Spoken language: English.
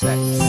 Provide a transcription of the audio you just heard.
sex.